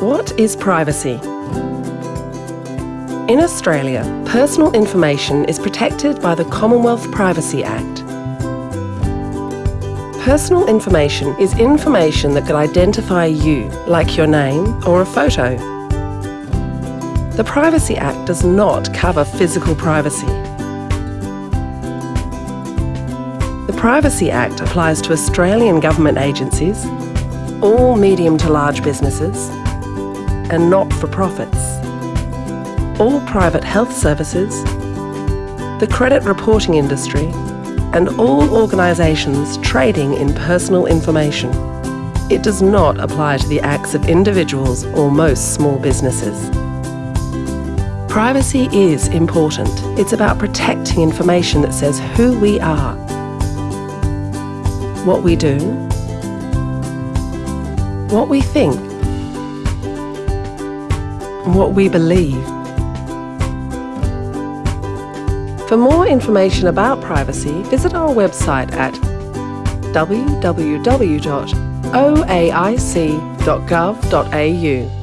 What is privacy? In Australia, personal information is protected by the Commonwealth Privacy Act. Personal information is information that could identify you, like your name or a photo. The Privacy Act does not cover physical privacy. The Privacy Act applies to Australian government agencies, all medium to large businesses, and not-for-profits, all private health services, the credit reporting industry, and all organisations trading in personal information. It does not apply to the acts of individuals or most small businesses. Privacy is important. It's about protecting information that says who we are, what we do, what we think, what we believe. For more information about privacy, visit our website at www.oaic.gov.au.